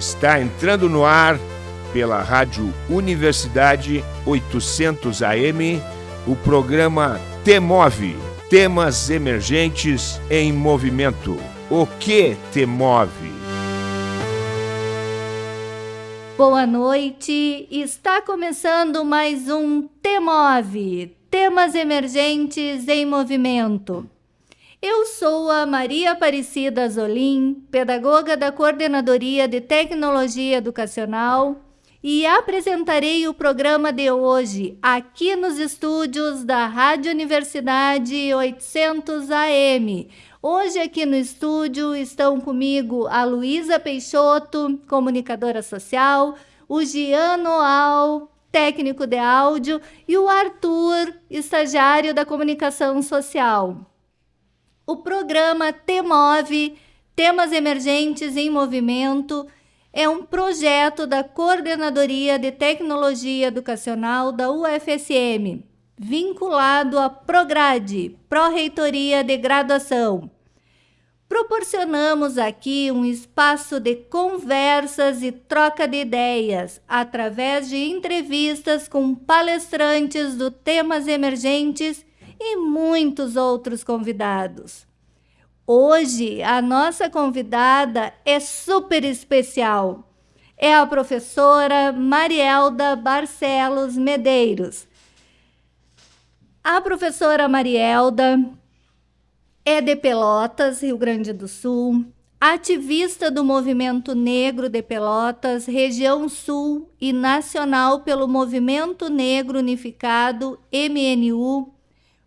Está entrando no ar pela Rádio Universidade 800 AM o programa Temove Temas Emergentes em Movimento. O que te move? Boa noite, está começando mais um Temove Temas Emergentes em Movimento. Eu sou a Maria Aparecida Zolim, pedagoga da Coordenadoria de Tecnologia Educacional, e apresentarei o programa de hoje aqui nos estúdios da Rádio Universidade 800 AM. Hoje aqui no estúdio estão comigo a Luísa Peixoto, comunicadora social, o Giano Al, técnico de áudio, e o Arthur, estagiário da comunicação social. O programa TEMOVE, Temas Emergentes em Movimento, é um projeto da Coordenadoria de Tecnologia Educacional da UFSM, vinculado à Prograde, Pró-Reitoria de Graduação. Proporcionamos aqui um espaço de conversas e troca de ideias através de entrevistas com palestrantes do temas emergentes e muitos outros convidados. Hoje, a nossa convidada é super especial. É a professora Marielda Barcelos Medeiros. A professora Marielda é de Pelotas, Rio Grande do Sul, ativista do Movimento Negro de Pelotas, região sul e nacional pelo Movimento Negro Unificado, MNU,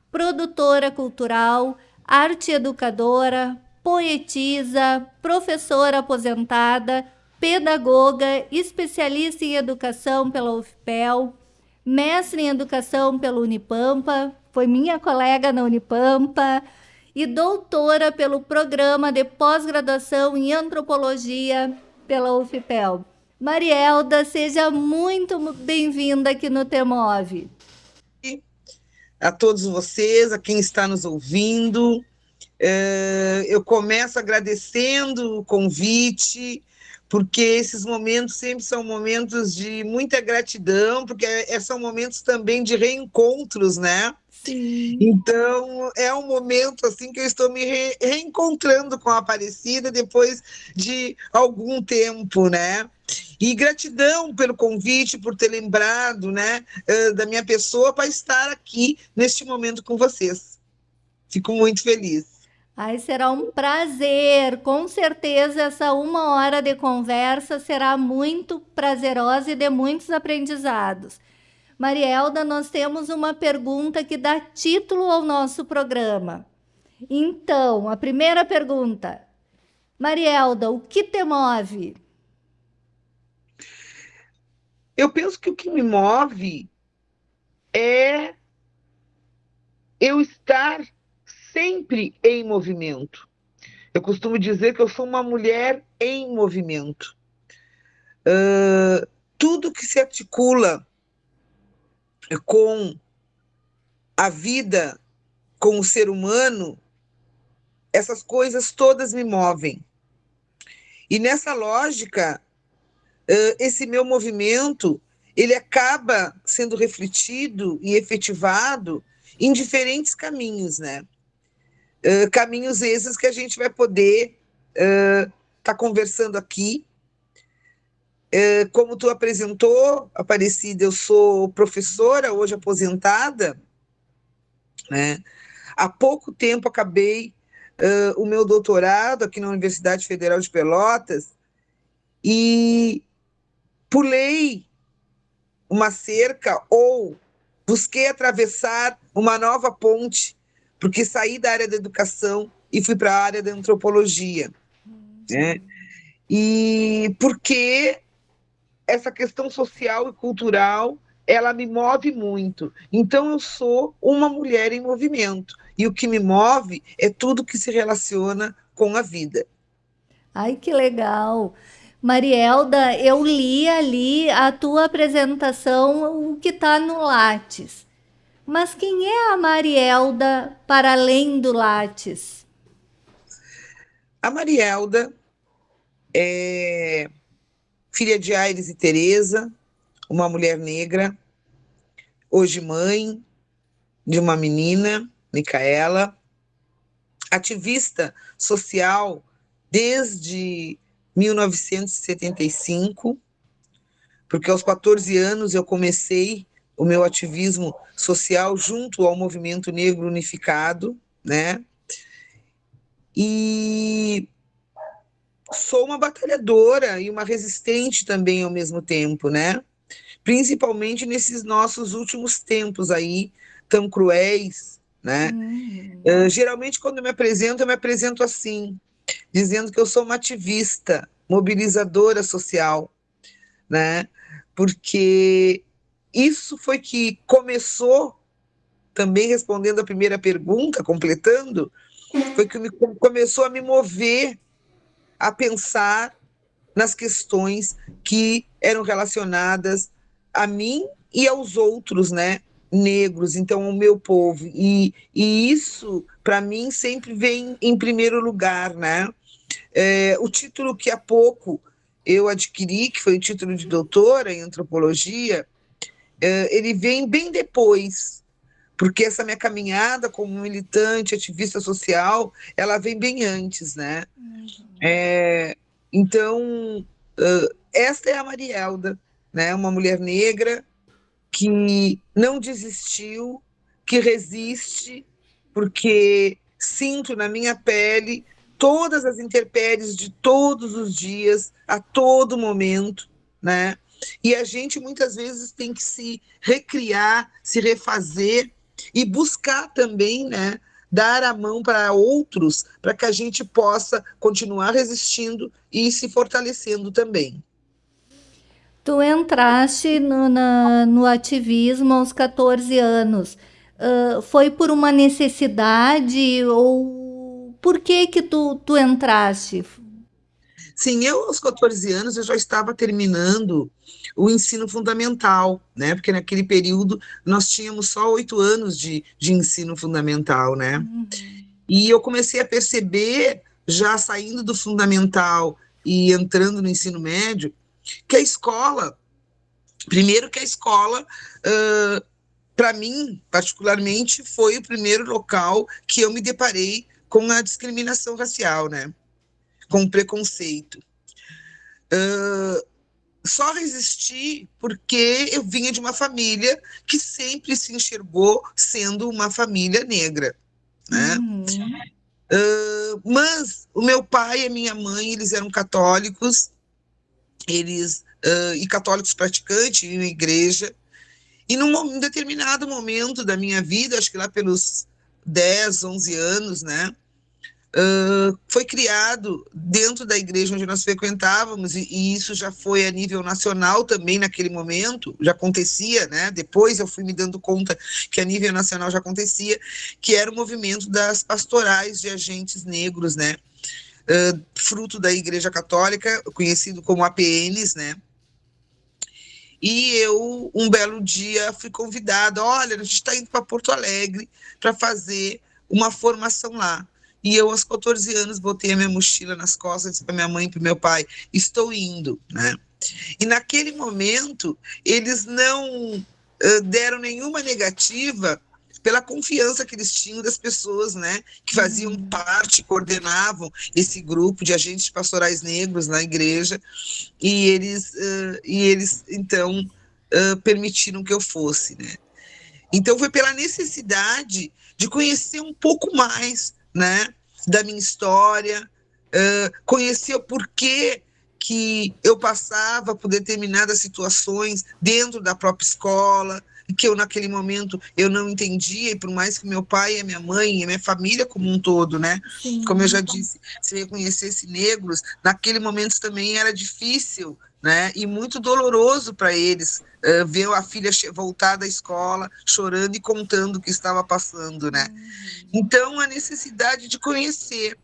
produtora cultural, arte educadora, poetisa, professora aposentada, pedagoga, especialista em educação pela UFPEL, mestre em educação pela Unipampa, foi minha colega na Unipampa, e doutora pelo programa de pós-graduação em antropologia pela UFPEL. Marielda, seja muito bem-vinda aqui no Temove a todos vocês, a quem está nos ouvindo. É, eu começo agradecendo o convite, porque esses momentos sempre são momentos de muita gratidão, porque é, são momentos também de reencontros, né? Sim. Então, é um momento assim que eu estou me re reencontrando com a Aparecida depois de algum tempo, né? E gratidão pelo convite, por ter lembrado né, da minha pessoa para estar aqui neste momento com vocês. Fico muito feliz. Ai, será um prazer. Com certeza, essa uma hora de conversa será muito prazerosa e de muitos aprendizados. Marielda, nós temos uma pergunta que dá título ao nosso programa. Então, a primeira pergunta. Marielda, o que te move? Eu penso que o que me move é eu estar sempre em movimento. Eu costumo dizer que eu sou uma mulher em movimento. Uh, tudo que se articula com a vida, com o ser humano, essas coisas todas me movem. E nessa lógica, esse meu movimento ele acaba sendo refletido e efetivado em diferentes caminhos, né? caminhos esses que a gente vai poder estar tá conversando aqui. Uh, como tu apresentou, Aparecida, eu sou professora, hoje aposentada, né? Há pouco tempo acabei uh, o meu doutorado aqui na Universidade Federal de Pelotas e pulei uma cerca ou busquei atravessar uma nova ponte, porque saí da área da educação e fui para a área da antropologia. Né? E porque essa questão social e cultural ela me move muito. Então eu sou uma mulher em movimento e o que me move é tudo que se relaciona com a vida. Ai, que legal! Marielda, eu li ali a tua apresentação, o que está no Lattes. Mas quem é a Marielda para além do Lattes? A Marielda é filha de Aires e Teresa, uma mulher negra, hoje mãe de uma menina, Micaela, ativista social desde 1975, porque aos 14 anos eu comecei o meu ativismo social junto ao Movimento Negro Unificado, né? E sou uma batalhadora e uma resistente também ao mesmo tempo, né? Principalmente nesses nossos últimos tempos aí, tão cruéis, né? Uhum. Uh, geralmente, quando eu me apresento, eu me apresento assim, dizendo que eu sou uma ativista, mobilizadora social, né? Porque isso foi que começou, também respondendo a primeira pergunta, completando, foi que me, começou a me mover a pensar nas questões que eram relacionadas a mim e aos outros, né? Negros, então o meu povo. E, e isso, para mim, sempre vem em primeiro lugar, né? É, o título que há pouco eu adquiri, que foi o título de doutora em antropologia, é, ele vem bem depois, porque essa minha caminhada como militante, ativista social, ela vem bem antes, né? Uhum. É, então, uh, esta é a Marielda, né? Uma mulher negra que não desistiu, que resiste, porque sinto na minha pele todas as intempéries de todos os dias, a todo momento, né? E a gente muitas vezes tem que se recriar, se refazer e buscar também, né, dar a mão para outros, para que a gente possa continuar resistindo e se fortalecendo também. Tu entraste no, na, no ativismo aos 14 anos. Uh, foi por uma necessidade ou por que que tu, tu entraste? Sim, eu aos 14 anos eu já estava terminando o ensino fundamental, né? Porque naquele período nós tínhamos só oito anos de, de ensino fundamental, né? Uhum. E eu comecei a perceber, já saindo do fundamental e entrando no ensino médio, que a escola, primeiro que a escola, uh, para mim, particularmente, foi o primeiro local que eu me deparei com a discriminação racial, né? Com preconceito. Uh, só resisti porque eu vinha de uma família que sempre se enxergou sendo uma família negra, né? Uhum. Uh, mas o meu pai e a minha mãe, eles eram católicos, eles uh, e católicos praticantes em igreja, e num determinado momento da minha vida, acho que lá pelos 10, 11 anos, né, foi criado dentro da igreja onde nós frequentávamos, e, e, isso já foi a nível nacional também naquele momento, já acontecia, né? Depois eu fui me dando conta que a nível nacional já acontecia, que era o movimento das pastorais de agentes negros, né? Uh, fruto da Igreja Católica, conhecido como APNs, né? E eu, um belo dia, fui convidada: olha, a gente está indo para Porto Alegre para fazer uma formação lá. E eu, aos 14 anos, botei a minha mochila nas costas, disse para minha mãe e para meu pai: estou indo, né? E naquele momento, eles não uh, deram nenhuma negativa pela confiança que eles tinham das pessoas, né, que faziam uhum. parte, coordenavam esse grupo de agentes pastorais negros na igreja, e eles, uh, e eles então, uh, permitiram que eu fosse, né. Então, foi pela necessidade de conhecer um pouco mais né, da minha história, uh, conhecer o porquê que eu passava por determinadas situações dentro da própria escola, que eu naquele momento eu não entendia, e por mais que meu pai, a minha mãe, e a minha família como um todo, né? Sim. Como eu já disse, se reconhecesse negros, naquele momento também era difícil, né? E muito doloroso para eles uh, ver a filha voltar da escola chorando e contando o que estava passando, né? Uhum. Então a necessidade de conhecer,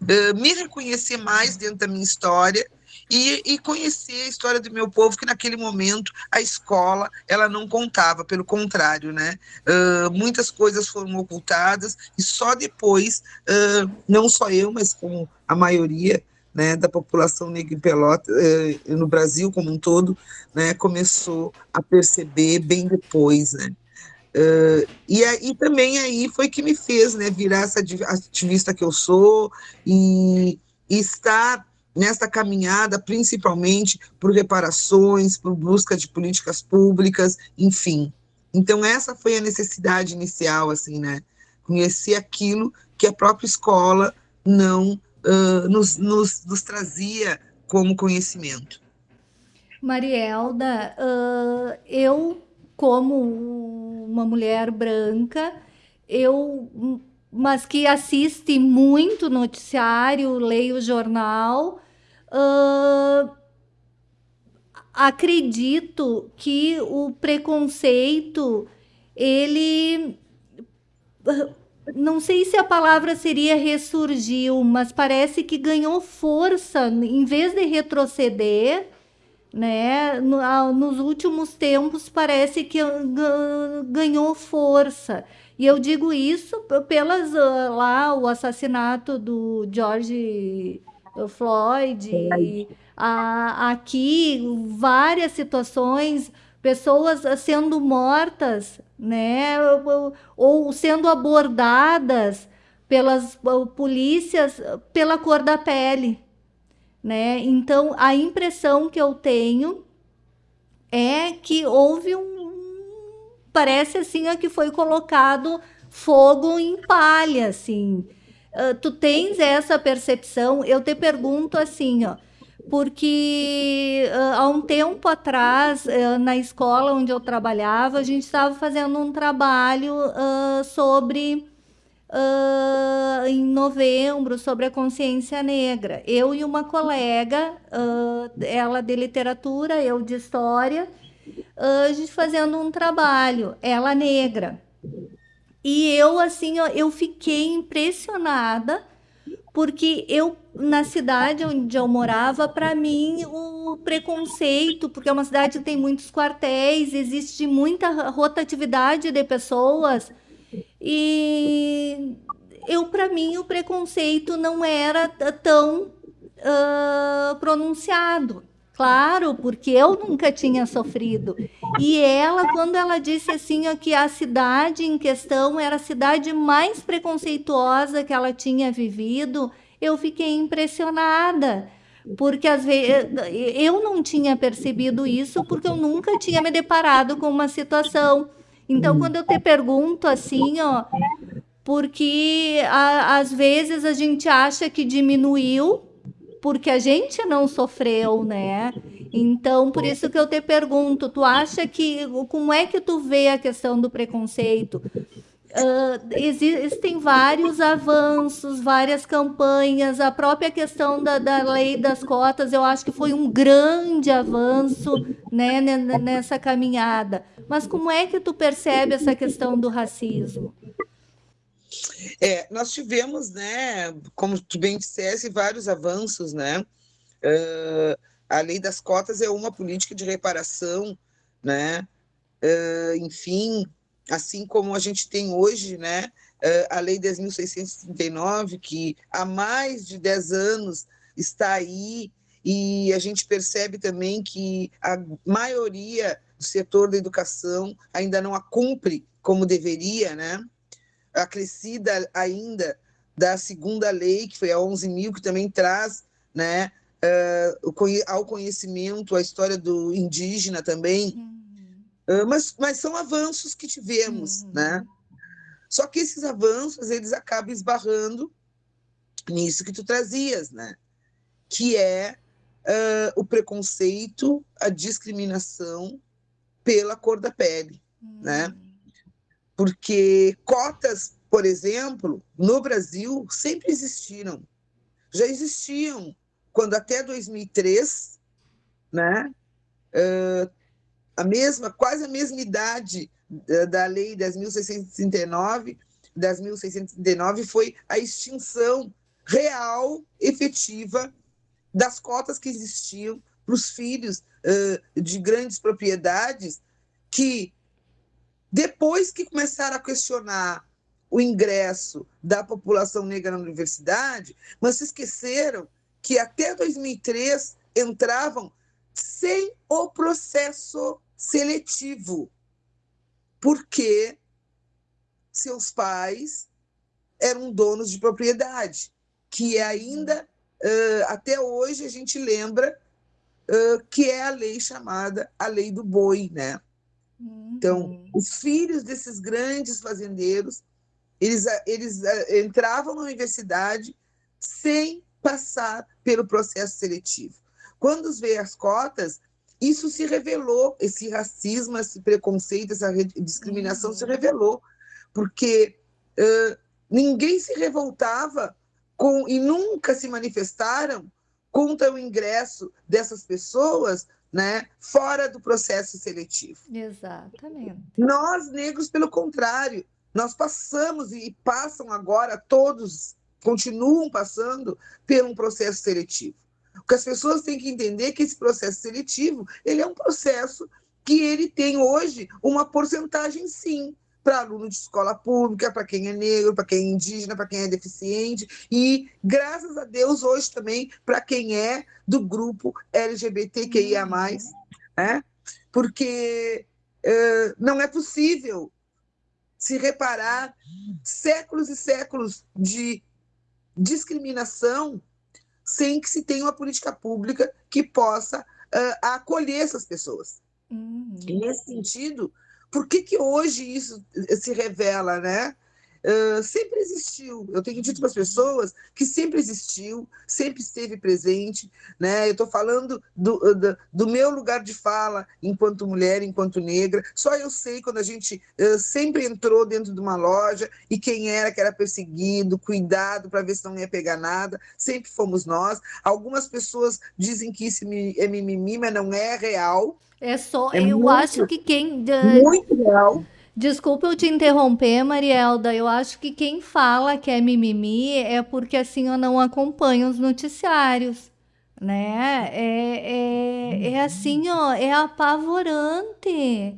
uh, me reconhecer mais dentro da minha história e, e, conhecer a história do meu povo, que naquele momento a escola ela não contava, pelo contrário, né? Uh, muitas coisas foram ocultadas e só depois, uh, não só eu, mas como a maioria né, da população negra em Pelota, eh, no Brasil como um todo, né, começou a perceber bem depois, né. Uh, e aí também aí foi que me fez né, virar essa ativista que eu sou e, e estar nesta caminhada, principalmente por reparações, por busca de políticas públicas, enfim. Então essa foi a necessidade inicial, assim, né? Conhecer aquilo que a própria escola não uh, nos, nos, nos, trazia como conhecimento. Marielda, uh, eu, como uma mulher branca, eu, mas que assiste muito noticiário, leio jornal, uh, acredito que o preconceito, ele não sei se a palavra seria ressurgiu, mas parece que ganhou força, em vez de retroceder, né? nos últimos tempos parece que ganhou força. E eu digo isso pelas lá o assassinato do George Floyd, a, aqui várias situações pessoas sendo mortas, né, ou, sendo abordadas pelas polícias pela cor da pele, né? Então a impressão que eu tenho é que houve um parece assim que foi colocado fogo em palha, assim. Uh, tu tens essa percepção? Eu te pergunto assim, ó porque uh, há um tempo atrás, uh, na escola onde eu trabalhava, a gente estava fazendo um trabalho uh, sobre, em novembro, sobre a consciência negra. Eu e uma colega, ela de literatura, eu de história, a gente fazendo um trabalho, ela negra. E eu, assim, eu fiquei impressionada porque eu na cidade onde eu morava, para mim o preconceito, porque é uma cidade que tem muitos quartéis, existe muita rotatividade de pessoas e eu para mim o preconceito não era tão uh, pronunciado. Claro, porque eu nunca tinha sofrido. E ela, quando ela disse assim, ó, que a cidade em questão era a cidade mais preconceituosa que ela tinha vivido, eu fiquei impressionada. Porque às vezes eu não tinha percebido isso porque eu nunca tinha me deparado com uma situação. Então, quando eu te pergunto assim, ó, porque a, às vezes a gente acha que diminuiu porque a gente não sofreu, né? Então, por isso que eu te pergunto, tu acha que como é que tu vê a questão do preconceito? Uh, existem vários avanços, várias campanhas, a própria questão da, da lei das cotas, eu acho que foi um grande avanço né, nessa caminhada. Mas como é que tu percebe essa questão do racismo? É, nós tivemos, né, como tu bem dissesse, vários avanços, né? Uh, a lei das cotas é uma política de reparação, né? Uh, enfim, assim como a gente tem hoje, né, uh, a lei 10.639, que há mais de 10 anos está aí, e a gente percebe também que a maioria do setor da educação ainda não a cumpre como deveria, né? Acrescida ainda da segunda lei, que foi a 11 mil, que também traz né, uh, ao conhecimento a história do indígena também. Uhum. Uh, mas, mas são avanços que tivemos, uhum. né? Só que esses avanços, eles acabam esbarrando nisso que tu trazias, né? Que é uh, o preconceito, a discriminação pela cor da pele, né? uhum. né? Porque cotas, por exemplo, no Brasil sempre existiram. Já existiam quando até 2003, né, uh, a mesma, quase a mesma idade da lei 10.639, 10.639 foi a extinção real, efetiva, das cotas que existiam para os filhos uh, de grandes propriedades que depois que começaram a questionar o ingresso da população negra na universidade, mas se esqueceram que até 2003 entravam sem o processo seletivo, porque seus pais eram donos de propriedade, que é ainda, até hoje, a gente lembra que é a lei chamada a lei do boi, né? Então, uhum. os filhos desses grandes fazendeiros, eles, eles uh, entravam na universidade sem passar pelo processo seletivo. Quando veio as cotas, isso se revelou, esse racismo, esse preconceito, essa discriminação uhum. se revelou, porque uh, ninguém se revoltava com e nunca se manifestaram contra o ingresso dessas pessoas né, fora do processo seletivo. Exatamente. Nós, negros, pelo contrário, nós passamos e passam agora, todos continuam passando por um processo seletivo. O que as pessoas têm que entender é que esse processo seletivo ele é um processo que ele tem hoje uma porcentagem, sim, para aluno de escola pública, para quem é negro, para quem é indígena, para quem é deficiente, e, graças a Deus, hoje também para quem é do grupo LGBTQIA, uhum. né? porque uh, não é possível se reparar séculos e séculos de discriminação sem que se tenha uma política pública que possa uh, acolher essas pessoas. Uhum. E nesse sentido, por que, que hoje isso se revela, né? Uh, sempre existiu. Eu tenho dito para as pessoas que sempre existiu, sempre esteve presente. Né? Eu estou falando do, do, do, meu lugar de fala enquanto mulher, enquanto negra. Só eu sei quando a gente uh, sempre entrou dentro de uma loja e quem era que era perseguido, cuidado para ver se não ia pegar nada. Sempre fomos nós. Algumas pessoas dizem que isso é mimimi, mas não é real. É só, é eu muito, acho que quem. Muito real. Desculpa eu te interromper, Marielda. Eu acho que quem fala que é mimimi é porque assim eu não acompanho os noticiários, né? É, é, é assim, ó, é apavorante,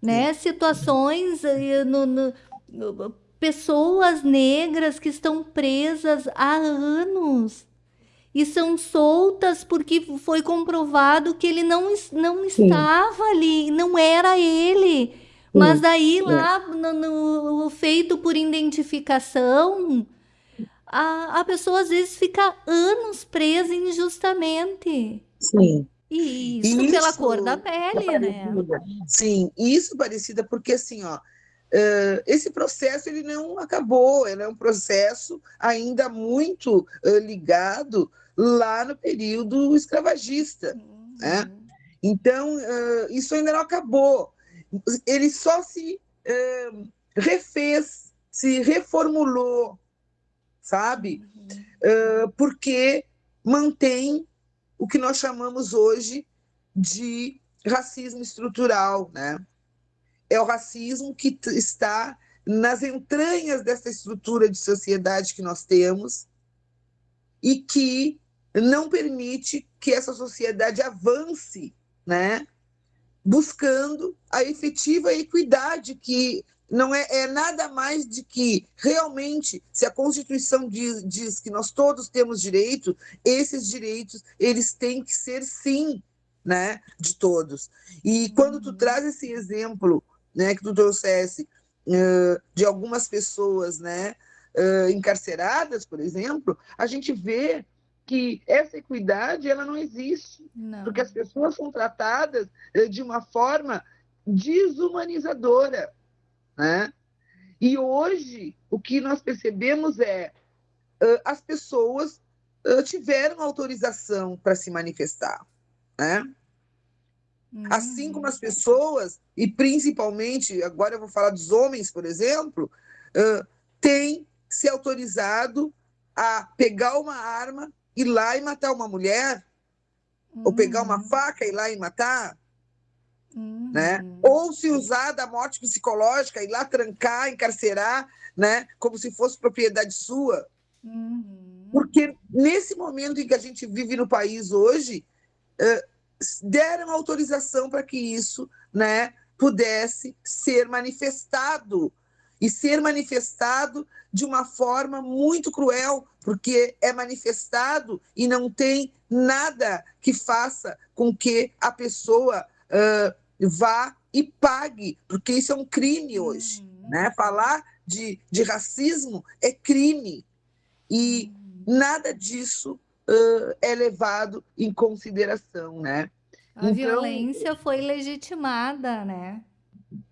né? Situações eh, no, no, pessoas negras que estão presas há anos e são soltas porque foi comprovado que ele não, não estava ali, não era ele. Mas daí é. lá no, no, feito por identificação, a, a pessoa às vezes fica anos presa injustamente. Sim. E isso, isso pela cor da pele, é né? Sim, isso parecida porque assim, ó, uh, esse processo ele não acabou, ele é um processo ainda muito uh, ligado lá no período escravagista, né? uhum. né? Então, uh, isso ainda não acabou ele só se uh, refez, se reformulou, sabe? Uh, porque mantém o que nós chamamos hoje de racismo estrutural, né? É o racismo que está nas entranhas dessa estrutura de sociedade que nós temos e que não permite que essa sociedade avance, né? Buscando a efetiva equidade, que não é, é, nada mais de que realmente, se a Constituição diz, diz, que nós todos temos direito, esses direitos eles têm que ser sim, né, de todos. E quando tu uhum. traz esse exemplo, né, que tu trouxesse uh, de algumas pessoas, né, uh, encarceradas, por exemplo, a gente vê que essa equidade ela não existe, não. porque as pessoas são tratadas eh, de uma forma desumanizadora, né? E hoje o que nós percebemos é uh, as pessoas uh, tiveram autorização para se manifestar, né? Hum. Assim como as pessoas, e principalmente, agora eu vou falar dos homens, por exemplo, uh, têm se autorizado a pegar uma arma ir lá e matar uma mulher, uhum. ou pegar uma uhum. faca e ir lá e matar, uhum. né? Ou se usar da morte psicológica, ir lá trancar, encarcerar, né? Como se fosse propriedade sua. Uhum. Porque nesse momento em que a gente vive no país hoje, deram autorização para que isso, né? Pudesse ser manifestado e ser manifestado de uma forma muito cruel, porque é manifestado e não tem nada que faça com que a pessoa uh, vá e pague, porque isso é um crime hoje. Uhum. Né? Falar de, de racismo é crime. E uhum. nada disso uh, é levado em consideração. Né? A então, violência foi legitimada, né?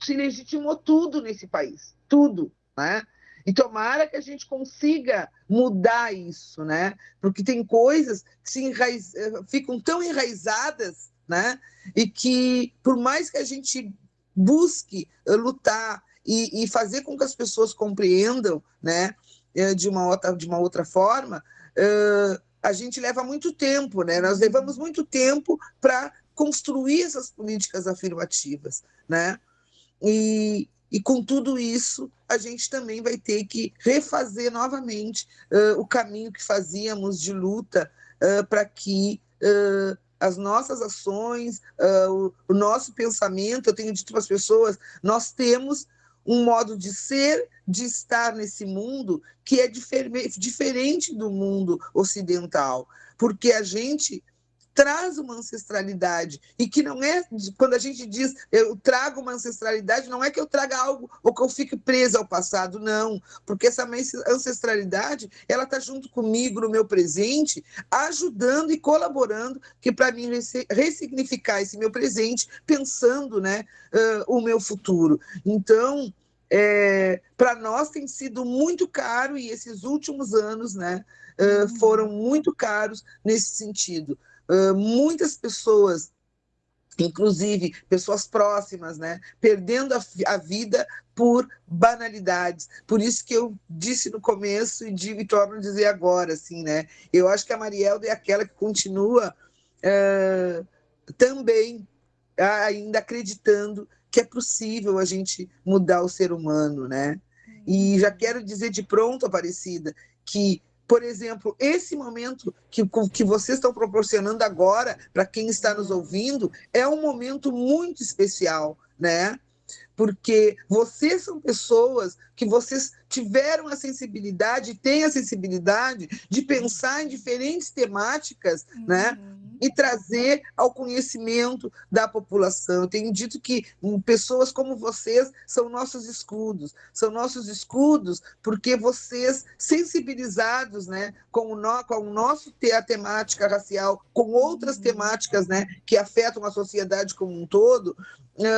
Se legitimou tudo nesse país, tudo, né? E tomara que a gente consiga mudar isso, né? Porque tem coisas que se enraiz... Eh, ficam tão enraizadas, né? E que, por mais que a gente busque eh, lutar e, e fazer com que as pessoas compreendam, né? Eh, de uma outra, de uma outra forma, uh, a gente leva muito tempo, né? Nós levamos muito tempo para construir essas políticas afirmativas, né? E, e com tudo isso, a gente também vai ter que refazer novamente uh, o caminho que fazíamos de luta uh, para que uh, as nossas ações, o, o, nosso pensamento, eu tenho dito para as pessoas, nós temos um modo de ser, de estar nesse mundo que é difer diferente do mundo ocidental, porque a gente traz uma ancestralidade e que não é quando a gente diz eu trago uma ancestralidade não é que eu traga algo ou que eu fique presa ao passado não. Porque essa ancestralidade ela está junto comigo no meu presente ajudando e colaborando que para mim ressignificar esse meu presente pensando né uh, o meu futuro. Então é, para nós tem sido muito caro e esses últimos anos né uh, foram muito caros nesse sentido muitas pessoas inclusive pessoas próximas, né, perdendo a, a, vida por banalidades. Por isso que eu disse no começo e digo e torno a dizer agora, assim, né, eu acho que a Marielda é aquela que continua uh, também ainda acreditando que é possível a gente mudar o ser humano, né? E já quero dizer de pronto, Aparecida, que por exemplo, esse momento que, que vocês estão proporcionando agora, para quem está nos ouvindo, é um momento muito especial, né? Porque vocês são pessoas que vocês tiveram a sensibilidade, têm a sensibilidade de pensar em diferentes temáticas, né? uhum. né? E trazer ao conhecimento da população. Eu tenho dito que hum, pessoas como vocês são nossos escudos, são nossos escudos porque vocês, sensibilizados né, com, o no, com o nosso a temática racial, com outras uhum. temáticas né, que afetam a sociedade como um todo,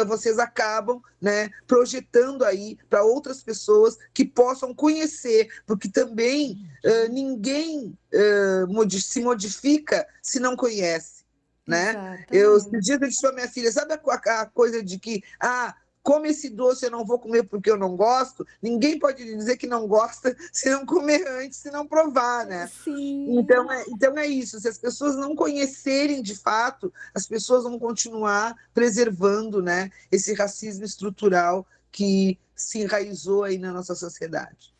vocês acabam né, projetando aí para outras pessoas que possam conhecer, porque também uh, ninguém uh, se modifica se não conhece. Né? Eu, esse dia eu disse para minha filha, sabe a, a, coisa de que ah, come esse doce, eu não vou comer porque eu não gosto. Ninguém pode dizer que não gosta se não comer antes, se não provar, né? Sim. Então é, então é isso. Se as pessoas não conhecerem de fato, as pessoas vão continuar preservando, né, esse racismo estrutural que se enraizou aí na nossa sociedade.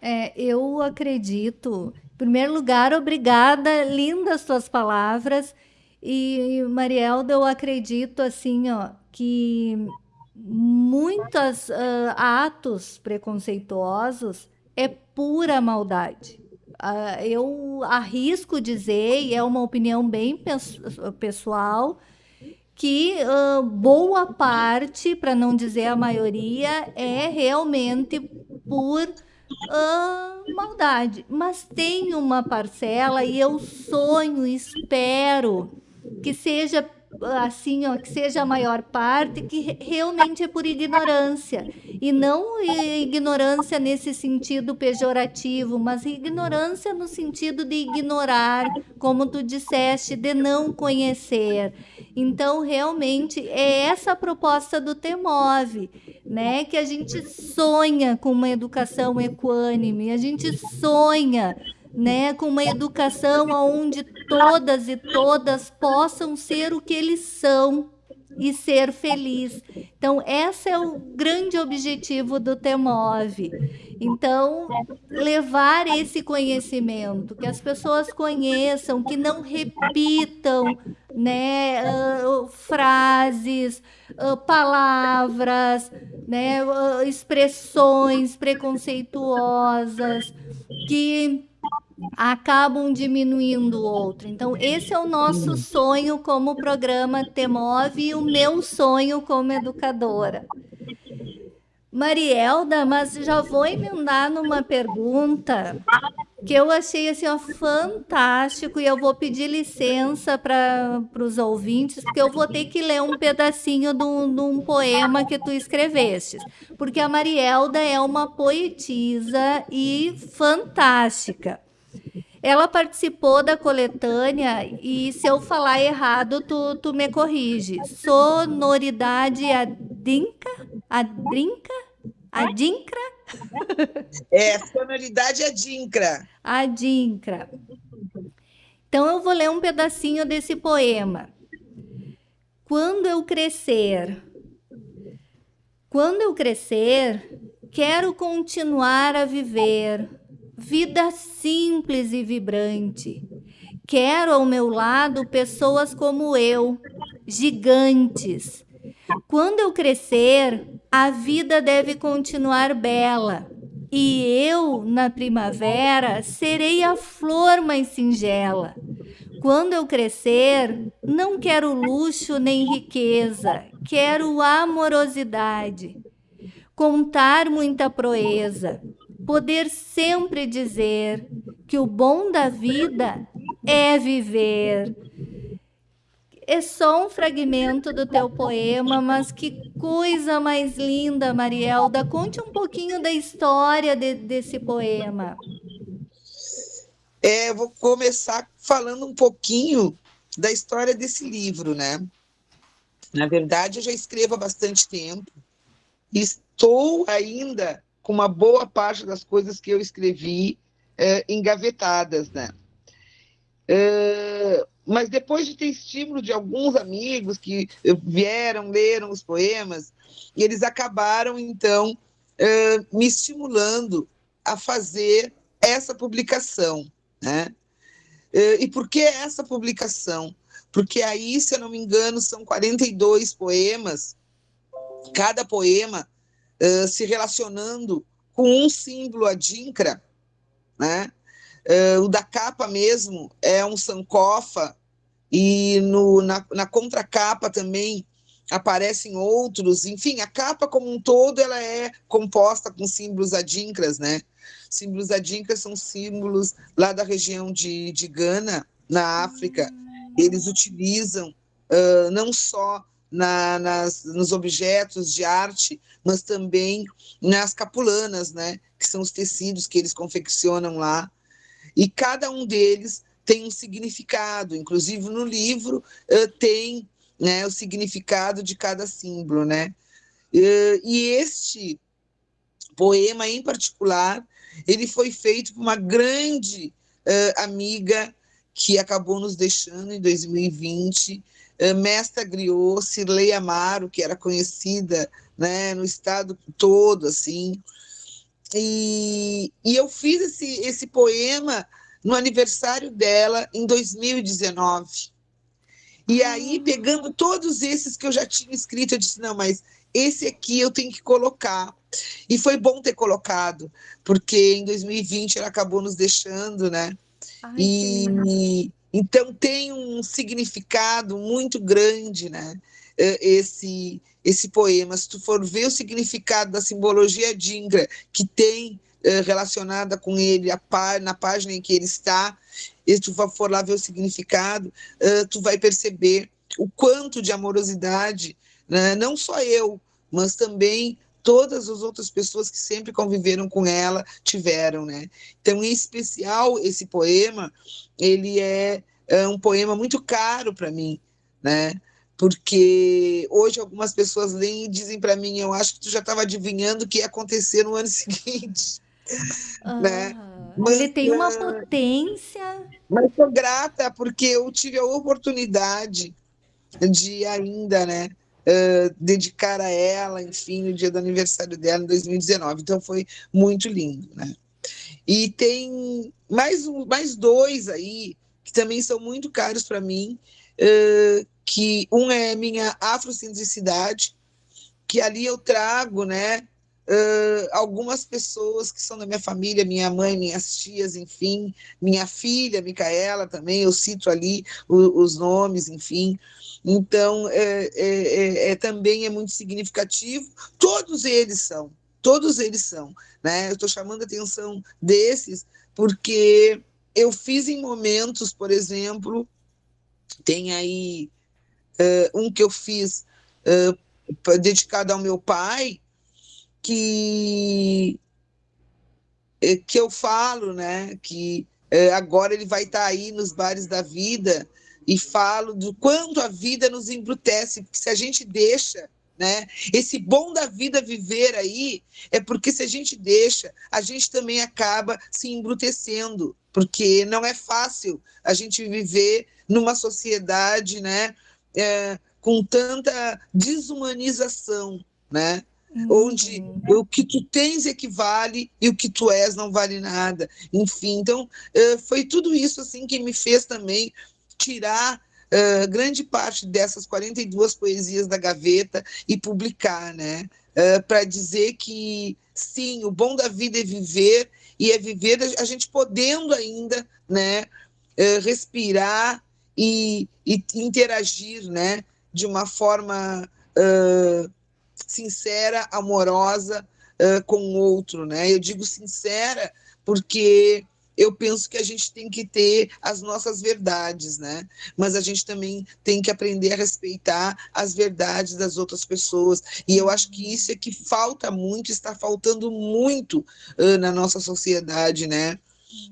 É, eu acredito. Em primeiro lugar, obrigada, lindas suas palavras. E Marielda, eu acredito assim, ó, que muitos uh, atos preconceituosos é pura maldade. Uh, eu arrisco dizer, e é uma opinião bem pessoal, que uh, boa parte, para não dizer a maioria, é realmente por uh, maldade. Mas tem uma parcela, e eu sonho, espero que seja assim, ó, que seja a maior parte, que realmente é por ignorância. E não ignorância nesse sentido pejorativo, mas ignorância no sentido de ignorar, como tu disseste, de não conhecer. Então, realmente, é essa a proposta do TEMOV, né? Que a gente sonha com uma educação equânime, a gente sonha né, com uma educação onde todas e todas possam ser o que eles são, e ser feliz. Então, esse é o grande objetivo do Temove. Então, levar esse conhecimento, que as pessoas conheçam, que não repitam né, uh, frases, uh, palavras, né, uh, expressões preconceituosas que acabam diminuindo o outro. Então, esse é o nosso sonho como programa Temove e o meu sonho como educadora. Marielda, mas já vou emendar numa pergunta que eu achei assim ó, fantástico e eu vou pedir licença para os ouvintes, porque eu vou ter que ler um pedacinho de um poema que tu escreveste, porque a Marielda é uma poetisa e fantástica. Ela participou da coletânea e se eu falar errado, tu, tu me corrige. Sonoridade adinca? Adrinca? Adincra? É, sonoridade adincra. Adincra. Então eu vou ler um pedacinho desse poema. Quando eu crescer, quando eu crescer, quero continuar a viver vida simples e vibrante. Quero ao meu lado pessoas como eu, gigantes. Quando eu crescer, a vida deve continuar bela. E eu, na primavera, serei a flor mais singela. Quando eu crescer, não quero luxo nem riqueza, quero amorosidade. Contar muita proeza, poder sempre dizer que o bom da vida é viver. É só um fragmento do teu poema, mas que coisa mais linda, Marielda. Conte um pouquinho da história de, desse poema. É, vou começar falando um pouquinho da história desse livro, né? Na verdade, eu já escrevo há bastante tempo. Estou ainda com uma boa parte das coisas que eu escrevi é, engavetadas, né? É, mas depois de ter estímulo de alguns amigos que vieram, leram os poemas, eles acabaram, então, é, me estimulando a fazer essa publicação, né? É, e por que essa publicação? Porque aí, se eu não me engano, são 42 poemas, cada poema uh, se relacionando com um símbolo adinkra, né? Uh, o da capa mesmo é um sankofa, e no, na, na contracapa também aparecem outros, enfim, a capa como um todo ela é composta com símbolos adinkras, né? Símbolos adinkras são símbolos lá da região de, de Gana, na África. Eles utilizam uh, não só na, nas, nos objetos de arte, mas também nas capulanas, né, que são os tecidos que eles confeccionam lá. E cada um deles tem um significado, inclusive no livro uh, tem né, o significado de cada símbolo. Né? Uh, e este poema, em particular, ele foi feito por uma grande uh, amiga que acabou nos deixando em 2020, eh, Mestra Griot, Cirlei Amaro, que era conhecida né, no estado todo, assim. E, e eu fiz esse, esse poema no aniversário dela em 2019. E aí, ah. pegando todos esses que eu já tinha escrito, eu disse: não, mas esse aqui eu tenho que colocar. E foi bom ter colocado, porque em 2020 ela acabou nos deixando, né? Ai, e, então tem um significado muito grande, né? Esse esse poema. Se tu for ver o significado da simbologia dingra que tem relacionada com ele pá, na página em que ele está, e tu for lá ver o significado, tu vai perceber o quanto de amorosidade, né? não só eu, mas também todas as outras pessoas que sempre conviveram com ela tiveram, né? Então, em especial, esse poema, ele é, é um poema muito caro para mim, né? Porque hoje algumas pessoas leem e dizem para mim, eu acho que tu já estava adivinhando o que ia acontecer no ano seguinte, né? Mas, ele tem uma potência. Mas sou grata porque eu tive a oportunidade de ainda, né, uh, dedicar a ela, enfim, o dia do aniversário dela em 2019. Então foi muito lindo, né? E tem mais, um, mais dois aí que também são muito caros para mim, uh, que um é minha afrocentricidade, que ali eu trago, né, uh, algumas pessoas que são da minha família, minha mãe, minhas tias, enfim, minha filha, Micaela também, eu cito ali o, os nomes, enfim. Então, é, é, é, é, também é muito significativo. Todos eles são, todos eles são. Né? Eu estou chamando a atenção desses porque eu fiz em momentos, por exemplo, tem aí uh, um que eu fiz uh, dedicado ao meu pai, que, eh, que eu falo, né, que uh, agora ele vai estar tá aí nos bares da vida e falo do quanto a vida nos embrutece, porque se a gente deixa né? Esse bom da vida viver aí é porque se a gente deixa, a gente também acaba se embrutecendo, porque não é fácil a gente viver numa sociedade, né, é, com tanta desumanização, né? Uhum. Onde o que tu tens equivale e o que tu és não vale nada. Enfim, então é, foi tudo isso assim que me fez também tirar uh, grande parte dessas 42 poesias da gaveta e publicar, né? Uh, para dizer que sim, o bom da vida é viver e é viver a gente podendo ainda, né, uh, respirar e, e, interagir, né, de uma forma sincera, amorosa com o outro, né? Eu digo sincera porque eu penso que a gente tem que ter as nossas verdades, né? Mas a gente também tem que aprender a respeitar as verdades das outras pessoas. E eu acho que isso é que falta muito, está faltando muito uh, na nossa sociedade, né?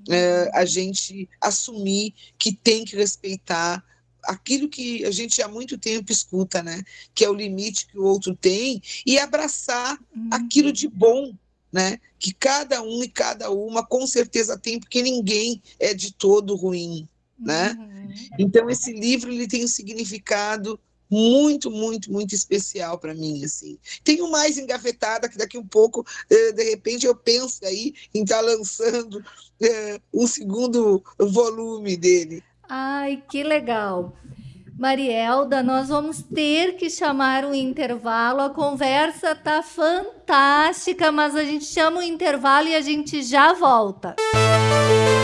Uh, a gente assumir que tem que respeitar aquilo que a gente há muito tempo escuta, né? Que é o limite que o outro tem e abraçar uhum. aquilo de bom né? Que cada um e cada uma com certeza tem, porque ninguém é de todo ruim, né? Uhum. Então esse livro ele tem um significado muito, muito, muito especial para mim, assim. Tenho mais engafetada que daqui um pouco, eh, de repente, eu penso aí em estar tá lançando eh, um segundo volume dele. Ai, que legal. Marielda, nós vamos ter que chamar um intervalo. A conversa tá fantástica, mas a gente chama o intervalo e a gente já volta. Música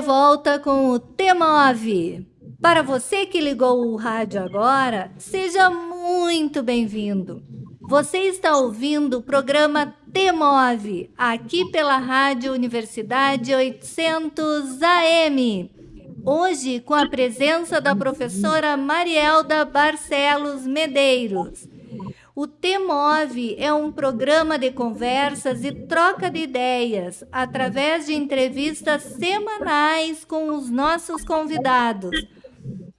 volta com o T9. Para você que ligou o rádio agora, seja muito bem-vindo. Você está ouvindo o programa T9, aqui pela Rádio Universidade 800 AM. Hoje, com a presença da professora Marielda Barcelos Medeiros. O T-Move é um programa de conversas e troca de ideias através de entrevistas semanais com os nossos convidados.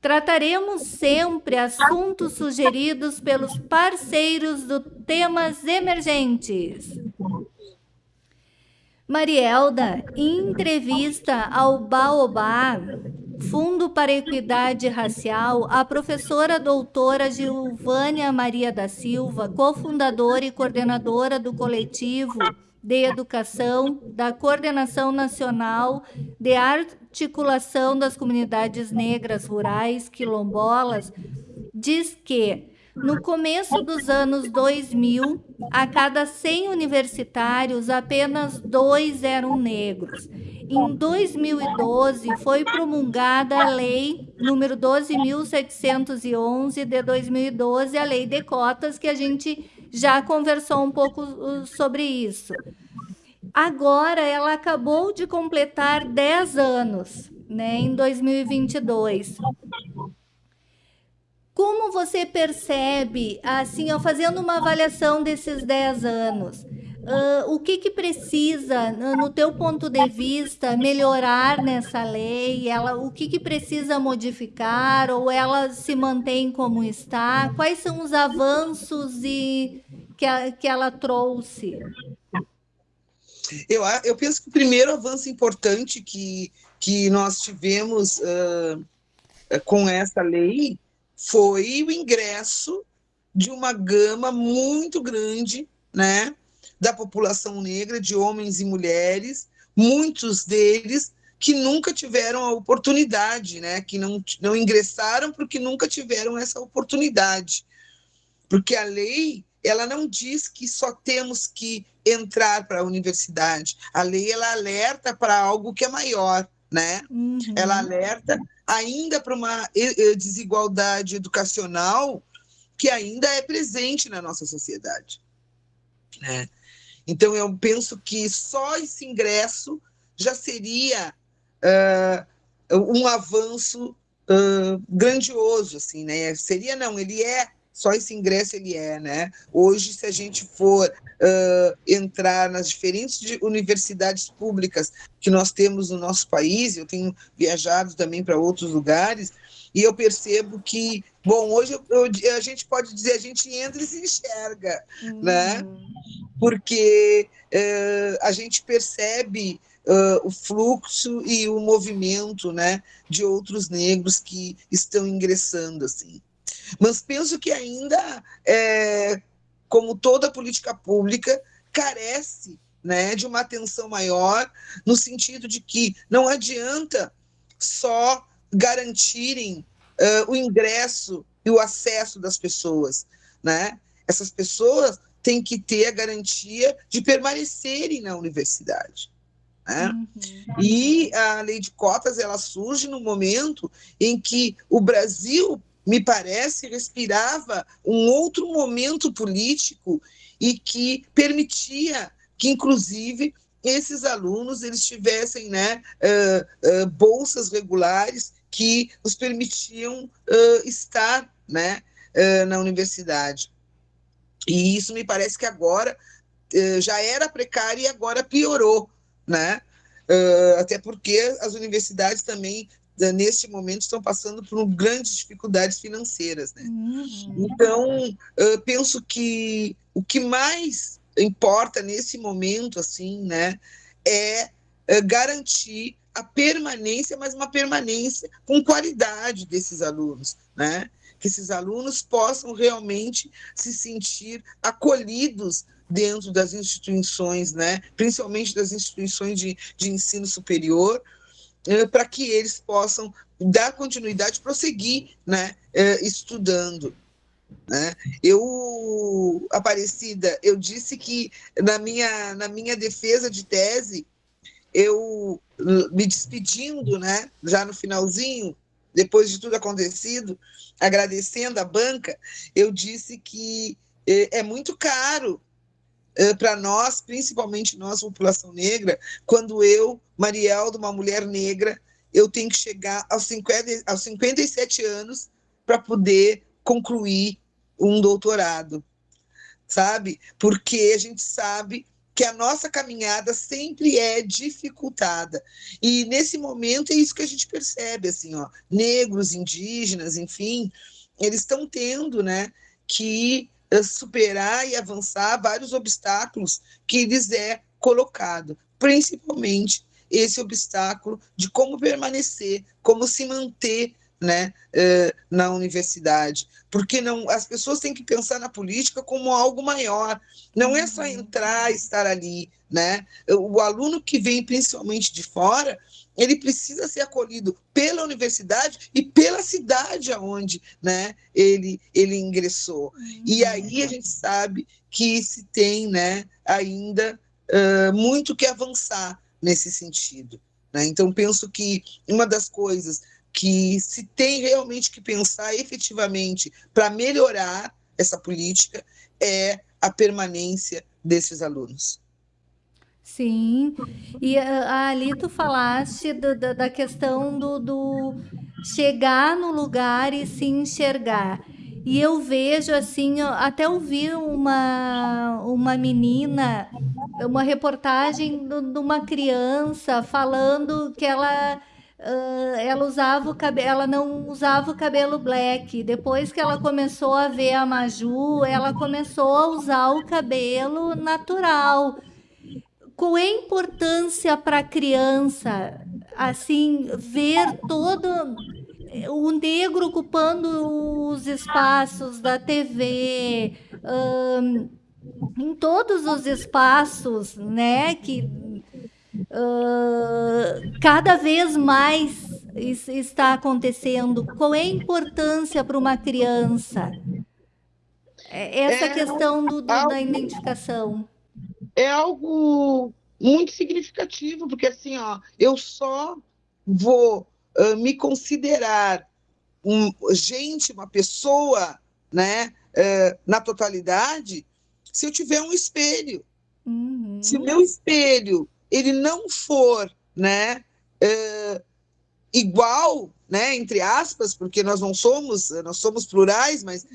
Trataremos sempre assuntos sugeridos pelos parceiros do Temas Emergentes. Marielda, em entrevista ao Baobá, Fundo para Equidade Racial, a professora doutora Gilvânia Maria da Silva, cofundadora e coordenadora do coletivo de educação da Coordenação Nacional de Articulação das Comunidades Negras Rurais Quilombolas, diz que no começo dos anos 2000, a cada 100 universitários, apenas dois eram negros. Em 2012, foi promulgada a Lei número 12.711 de 2012, a Lei de Cotas, que a gente já conversou um pouco uh, sobre isso. Agora, ela acabou de completar 10 anos, né, em 2022. Como você percebe, assim, ó, fazendo uma avaliação desses 10 anos, uh, o que, que precisa, no teu ponto de vista, melhorar nessa lei? Ela, o que, que precisa modificar ou ela se mantém como está? Quais são os avanços e, que, a, que ela trouxe? Eu, eu penso que o primeiro avanço importante que, que nós tivemos uh, com essa lei foi o ingresso de uma gama muito grande né, da população negra, de homens e mulheres, muitos deles que nunca tiveram a oportunidade, né, que não, não ingressaram porque nunca tiveram essa oportunidade. Porque a lei ela não diz que só temos que entrar para a universidade. A lei ela alerta para algo que é maior, né? Uhum. Ela alerta ainda para uma desigualdade educacional que ainda é presente na nossa sociedade. Né? Então, eu penso que só esse ingresso já seria uh, um avanço uh, grandioso, assim, né? Seria não, ele é só esse ingresso ele é, né? Hoje, se a gente for uh, entrar nas diferentes universidades públicas que nós temos no nosso país, eu tenho viajado também para outros lugares, e eu percebo que, bom, hoje eu, eu, a gente pode dizer, a gente entra e se enxerga, uhum. né? Porque uh, a gente percebe Uh, o fluxo e o movimento né, de outros negros que estão ingressando assim. Mas penso que ainda, é, como toda política pública, carece né, de uma atenção maior, no sentido de que não adianta só garantirem uh, o ingresso e o acesso das pessoas. Né? Essas pessoas têm que ter a garantia de permanecerem na universidade. Né? Uhum. E a lei de cotas ela surge no momento em que o Brasil me parece, respirava um outro momento político e que permitia que, inclusive, esses alunos eles tivessem né, uh, uh, bolsas regulares que os permitiam uh, estar né, na universidade. E isso me parece que agora já era precário e agora piorou, né? até porque as universidades também neste momento estão passando por grandes dificuldades financeiras. Né? Uhum. Então, eu penso que o que mais importa nesse momento assim, né, é, é garantir a permanência, mas uma permanência com qualidade desses alunos, né? Que esses alunos possam realmente se sentir acolhidos dentro das instituições, né? Principalmente das instituições de, de ensino superior, para que eles possam dar continuidade, prosseguir né, eh, estudando. Né? Eu, Aparecida, eu disse que na minha, na minha defesa de tese, eu me despedindo, né, já no finalzinho, depois de tudo acontecido, agradecendo a banca, eu disse que eh, é muito caro eh, para nós, principalmente nós, população negra, quando eu, Mariel, de uma mulher negra, eu tenho que chegar aos, 50, aos 57 anos para poder concluir um doutorado, sabe? Porque a gente sabe que a nossa caminhada sempre é dificultada. E nesse momento é isso que a gente percebe, assim, ó, negros, indígenas, enfim, eles estão tendo, né, que superar e avançar vários obstáculos que lhes é colocado, principalmente esse obstáculo de como permanecer, como se manter né, na universidade, porque não as pessoas têm que pensar na política como algo maior, não é só entrar, estar ali, né? O aluno que vem principalmente de fora, ele precisa ser acolhido pela universidade e pela cidade aonde né, ele, ele ingressou. Uhum. E aí a gente sabe que se tem né, ainda uh, muito que avançar nesse sentido. Né? Então, penso que uma das coisas que se tem realmente que pensar efetivamente para melhorar essa política é a permanência desses alunos. Sim, e ah, ali tu falaste do, da, da questão do, do chegar no lugar e se enxergar. E eu vejo assim, até ouvi uma, uma menina, uma reportagem de uma criança falando que ela, uh, ela usava o cabelo, ela não usava o cabelo black. Depois que ela começou a ver a Maju, ela começou a usar o cabelo natural. Qual é a importância para a criança, assim, ver todo o negro ocupando os espaços da TV, um, em todos os espaços, né, que uh, cada vez mais está acontecendo. Qual é a importância para uma criança? É, essa é, questão do, do, da identificação. É algo muito significativo, porque assim, ó, eu só vou uh, me considerar um, gente, uma pessoa, né, uh, na totalidade, se eu tiver um espelho. Uhum. Se o meu espelho ele não for, né, uh, igual, né, entre aspas, porque nós não somos, nós somos plurais, mas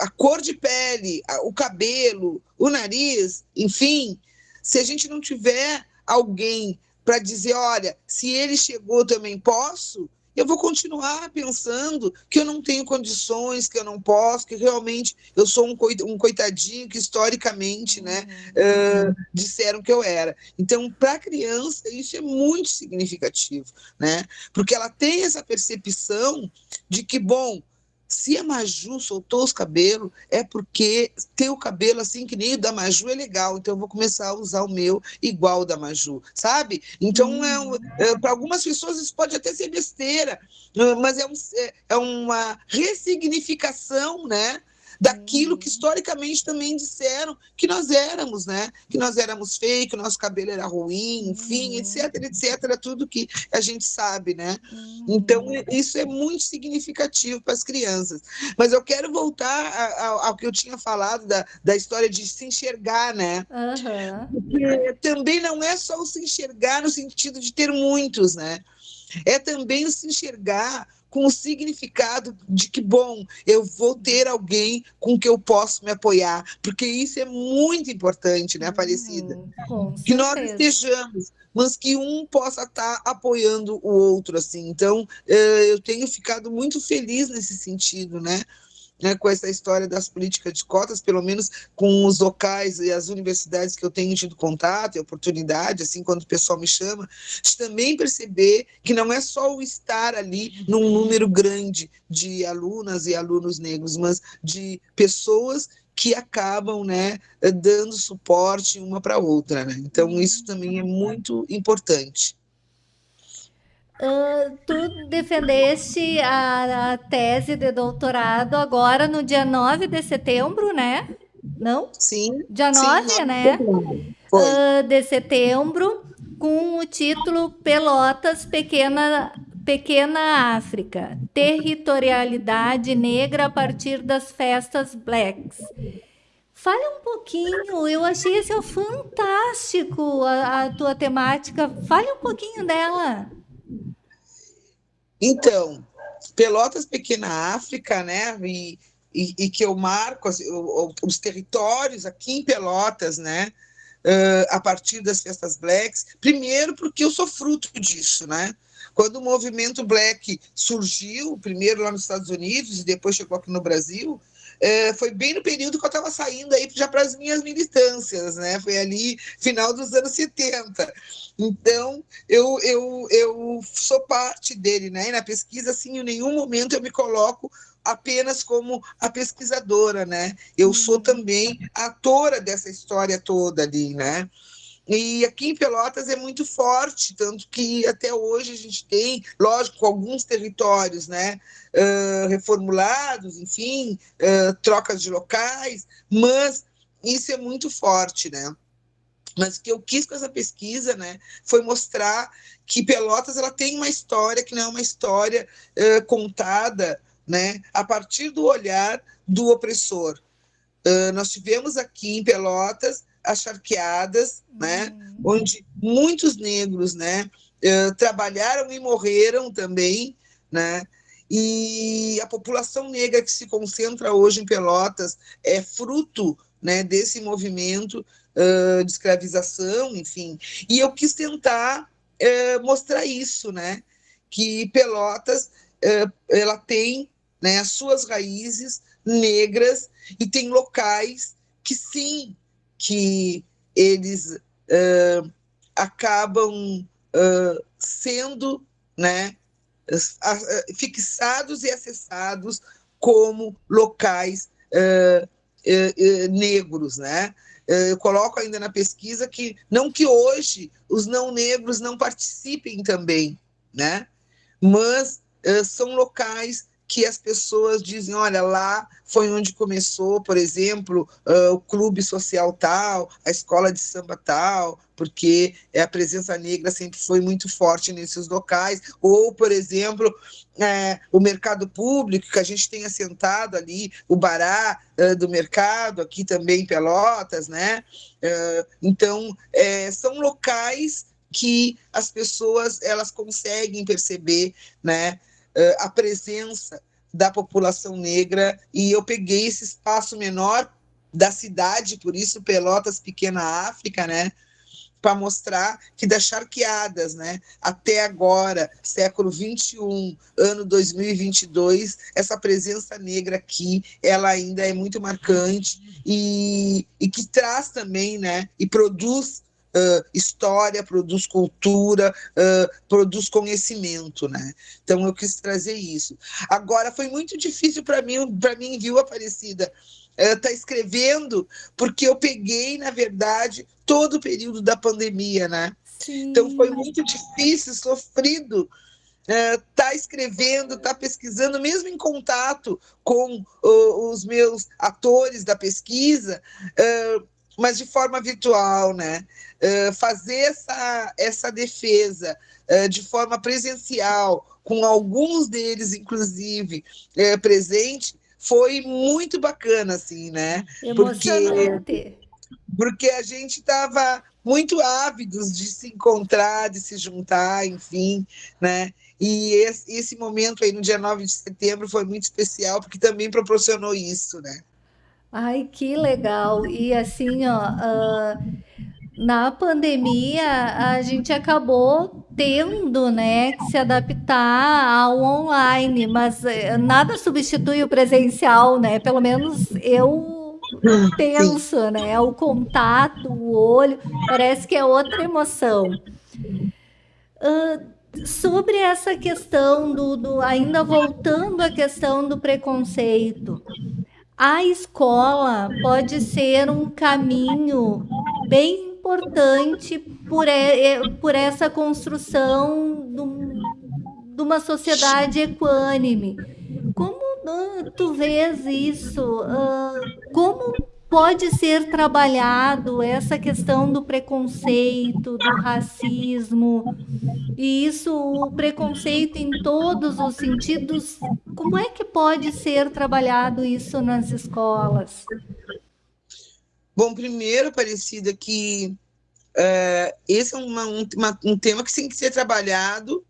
a cor de pele, o cabelo, o nariz, enfim, se a gente não tiver alguém para dizer, olha, se ele chegou, também posso, eu vou continuar pensando que eu não tenho condições, que eu não posso, que realmente eu sou um coitadinho que historicamente né, uh, disseram que eu era. Então, para a criança, isso é muito significativo, né? porque ela tem essa percepção de que, bom, se a Maju soltou os cabelos, é porque ter o cabelo assim que nem o da Maju é legal, então eu vou começar a usar o meu igual o da Maju, sabe? Então, é, um, é para algumas pessoas isso pode até ser besteira, mas é, um, é, é uma ressignificação, né? Daquilo que historicamente também disseram que nós éramos, né? Que nós éramos feios, que o nosso cabelo era ruim, enfim, uhum. etc, etc, tudo que a gente sabe, né? Então, uhum. isso é muito significativo para as crianças. Mas eu quero voltar ao, ao que eu tinha falado da, da história de se enxergar, né? Uhum. Porque também não é só o se enxergar no sentido de ter muitos, né? É também o se enxergar com o significado de que, bom, eu vou ter alguém com que eu posso me apoiar, porque isso é muito importante, né, Aparecida? Hum, que nós estejamos, mas que um possa estar apoiando o outro, assim. Então, eh, eu tenho ficado muito feliz nesse sentido, né? Né, com essa história das políticas de cotas, pelo menos com os locais e as universidades que eu tenho tido contato e oportunidade, assim, quando o pessoal me chama, de também perceber que não é só o estar ali num número grande de alunas e alunos negros, mas de pessoas que acabam né, dando suporte uma para outra. Né? Então, isso também é muito importante. Uh, tu defendeste a, a, tese de doutorado agora no dia 9 de setembro, né? Não? Sim. Dia 9, sim, né? Uh, de setembro, com o título Pelotas Pequena, Pequena África, Territorialidade Negra a partir das festas Blacks. Fale um pouquinho, eu achei esse fantástico a, a tua temática. Fale um pouquinho dela. Então, Pelotas Pequena África, né? E, e, e que eu marco assim, os territórios aqui em Pelotas, né? Uh, a partir das festas blacks, primeiro porque eu sou fruto disso, né? Quando o movimento black surgiu, primeiro lá nos Estados Unidos e depois chegou aqui no Brasil, é, foi bem no período que eu estava saindo aí já para as minhas militâncias, né? Foi ali final dos anos 70. Então, eu, eu, eu sou parte dele, né? E na pesquisa, assim, em nenhum momento eu me coloco apenas como a pesquisadora, né? Eu sou uhum. também atora dessa história toda ali, né? E aqui em Pelotas é muito forte, tanto que até hoje a gente tem, lógico, alguns territórios né, uh, reformulados, enfim, uh, trocas de locais, mas isso é muito forte, né? Mas o que eu quis com essa pesquisa né, foi mostrar que Pelotas ela tem uma história que não é uma história uh, contada né, a partir do olhar do opressor. nós tivemos aqui em Pelotas as charqueadas, né, uhum. onde muitos negros né, uh, trabalharam e morreram também, né, e a população negra que se concentra hoje em Pelotas é fruto né, desse movimento de escravização, enfim. E eu quis tentar uh, mostrar isso, né, que Pelotas uh, ela tem né, as suas raízes negras e tem locais que sim, que eles acabam sendo, né, fixados e acessados como locais uh, uh, uh, negros, né? Eu coloco ainda na pesquisa que não que hoje os não negros não participem também, né? Mas são locais que as pessoas dizem, olha, lá foi onde começou, por exemplo, uh, o clube social tal, a escola de samba tal, porque a presença negra sempre foi muito forte nesses locais, ou, por exemplo, é, o mercado público, que a gente tem assentado ali, o Bará do mercado, aqui também em Pelotas, né? Então, é, são locais que as pessoas elas conseguem perceber, né? A presença da população negra e eu peguei esse espaço menor da cidade, por isso Pelotas Pequena África, né? Para mostrar que das charqueadas, né? Até agora, século 21, ano 2022, essa presença negra aqui, ela ainda é muito marcante e, e que traz também, né? E produz uh, história, produz cultura, uh, produz conhecimento, né? Então eu quis trazer isso. Agora foi muito difícil para mim, para mim, viu, Aparecida, estar uh, tá escrevendo, porque eu peguei, na verdade, todo o período da pandemia, né? Sim. Então foi muito difícil, sofrido estar tá escrevendo, estar tá pesquisando, mesmo em contato com uh, os meus atores da pesquisa, uh, mas de forma virtual, né? Uh, fazer essa, essa defesa uh, de forma presencial, com alguns deles, inclusive, uh, presente, foi muito bacana, assim, né? Emocionante. Porque, porque a gente estava muito ávidos de se encontrar, de se juntar, enfim, né? E esse, esse momento aí, no dia 9 de setembro, foi muito especial, porque também proporcionou isso, né? Ai, que legal! E assim, ó, uh, na pandemia a gente acabou tendo, né, que se adaptar ao online, mas eh, nada substitui o presencial, né? Pelo menos eu penso, né? O contato, o olho, parece que é outra emoção. Uh, sobre essa questão do, do, ainda voltando à questão do preconceito, a escola pode ser um caminho bem importante por, por essa construção de uma sociedade equânime. Como tu vês isso? Como pode ser trabalhado essa questão do preconceito, do racismo, e isso, o preconceito em todos os sentidos, como é que pode ser trabalhado isso nas escolas? Bom, primeiro, Aparecida, que é, esse é uma, um, um tema que tem que ser trabalhado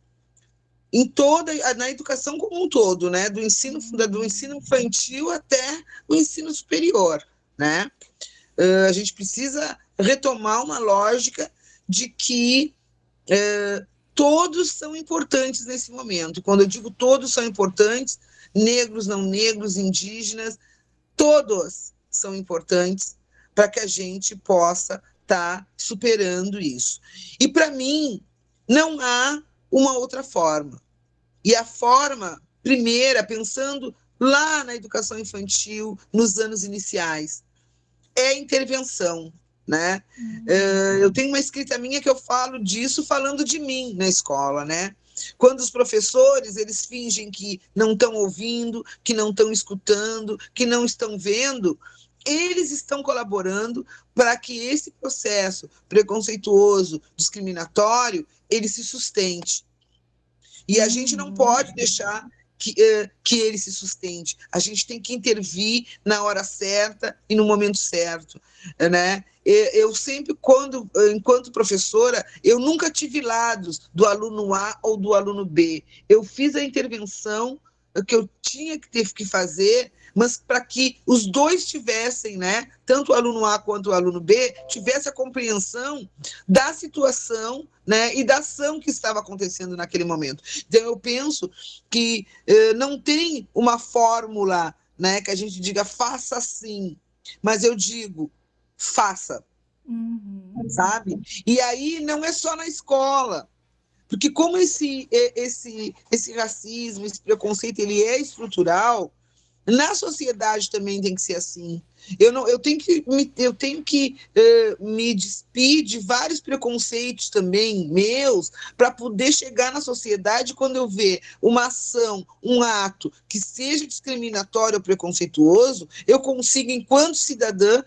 em toda na educação como um todo, né? Do ensino do ensino infantil até o ensino superior né? Uh, a gente precisa retomar uma lógica de que uh, todos são importantes nesse momento. Quando eu digo todos são importantes, negros, não negros, indígenas, todos são importantes para que a gente possa estar tá superando isso. E para mim, não há uma outra forma. E a forma primeira, pensando lá na educação infantil, nos anos iniciais. É intervenção, né? Uhum. Uh, eu tenho uma escrita minha que eu falo disso falando de mim na escola, né? Quando os professores eles fingem que não estão ouvindo, que não estão escutando, que não estão vendo, eles estão colaborando para que esse processo preconceituoso, discriminatório, ele se sustente. E a gente não uhum. pode deixar que, uh, que ele se sustente. A gente tem que intervir na hora certa e no momento certo, né? Eu sempre, quando, enquanto professora, eu nunca tive lados do aluno A ou do aluno B. Eu fiz a intervenção que eu tinha que ter que fazer mas para que os dois tivessem, né, tanto o aluno A quanto o aluno B, tivesse a compreensão da situação né, e da ação que estava acontecendo naquele momento. Então, eu penso que eh, não tem uma fórmula né, que a gente diga faça assim, mas eu digo faça, uhum. sabe? E aí não é só na escola, porque como esse, esse, esse racismo, esse preconceito, ele é estrutural, na sociedade também tem que ser assim. Eu, não, eu tenho que, me, eu tenho que uh, me despir de vários preconceitos também meus para poder chegar na sociedade quando eu ver uma ação, um ato que seja discriminatório ou preconceituoso, eu consigo, enquanto cidadã,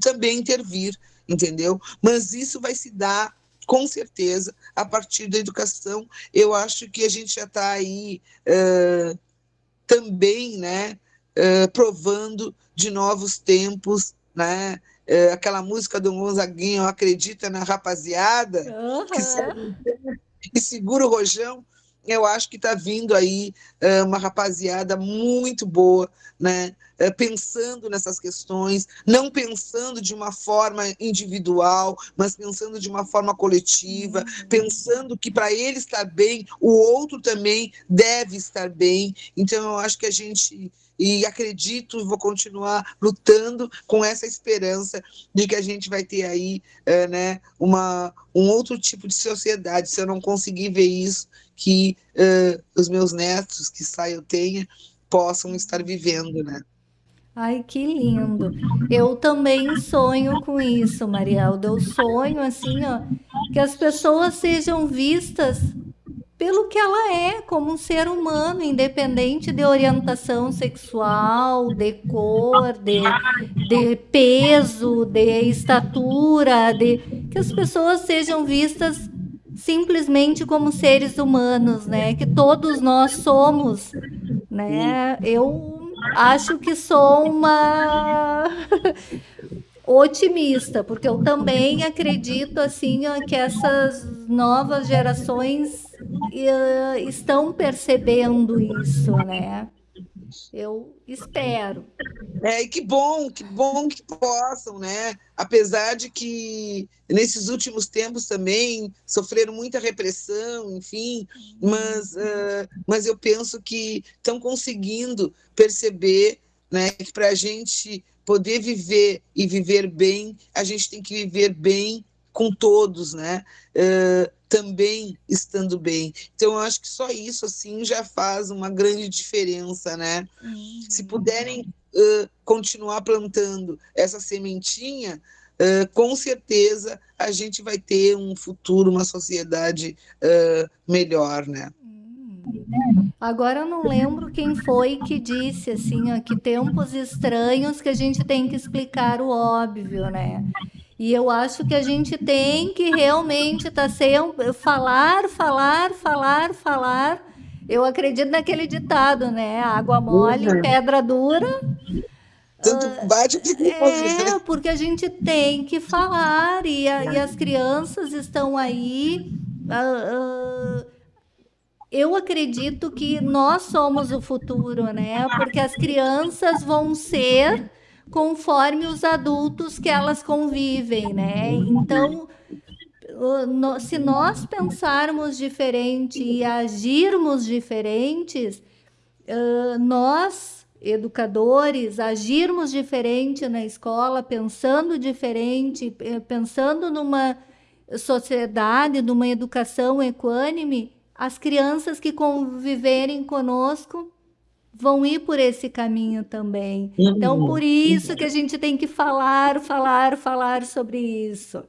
também intervir, entendeu? Mas isso vai se dar com certeza a partir da educação. Eu acho que a gente já está aí uh, também, né? Provando de novos tempos, né? Uh, aquela música do Gonzaguinho, acredita na rapaziada, uhum. que, que segura o rojão, eu acho que está vindo aí uh, uma rapaziada muito boa, né? Uh, pensando nessas questões, não pensando de uma forma individual, mas pensando de uma forma coletiva, uhum. pensando que para ele estar bem, o outro também deve estar bem. Então, eu acho que a gente e acredito, vou continuar lutando com essa esperança de que a gente vai ter aí é, né, uma, um outro tipo de sociedade. Se eu não conseguir ver isso, que uh, os meus netos, que sai eu tenha, possam estar vivendo, né? Ai, que lindo. Eu também sonho com isso, Marialda. Eu sonho assim, ó, que as pessoas sejam vistas pelo que ela é, como um ser humano, independente de orientação sexual, de cor, de, de peso, de estatura, de que as pessoas sejam vistas simplesmente como seres humanos, né? Que todos nós somos, né? Eu acho que sou uma otimista, porque eu também acredito assim que essas novas gerações uh, estão percebendo isso, né? Eu espero. É, e que bom, que bom que possam, né? Apesar de que nesses últimos tempos também sofreram muita repressão, enfim, mas, uh, mas eu penso que estão conseguindo perceber né, que para a gente poder viver e viver bem, a gente tem que viver bem com todos, né? Uh, também estando bem. Então, eu acho que só isso, assim, já faz uma grande diferença, né? Uhum. Se puderem uh, continuar plantando essa sementinha, uh, com certeza a gente vai ter um futuro, uma sociedade melhor, né? Uhum. Agora eu não lembro quem foi que disse assim, ó, que tempos estranhos que a gente tem que explicar o óbvio, né? E eu acho que a gente tem que realmente estar tá sempre falar, falar, falar, falar. Eu acredito naquele ditado, né? Água mole, uhum. pedra dura. Tanto ah, bate que É, porque a gente tem que falar e, a, e as crianças estão aí. Uh, uh, eu acredito que nós somos o futuro, né? Porque as crianças vão ser conforme os adultos que elas convivem, né? Então, se nós pensarmos diferente e agirmos diferentes, nós, educadores, agirmos diferente na escola, pensando diferente, pensando numa sociedade, numa educação equânime, as crianças que conviverem conosco vão ir por esse caminho também. Então, uhum. por isso que a gente tem que falar, falar, falar sobre isso.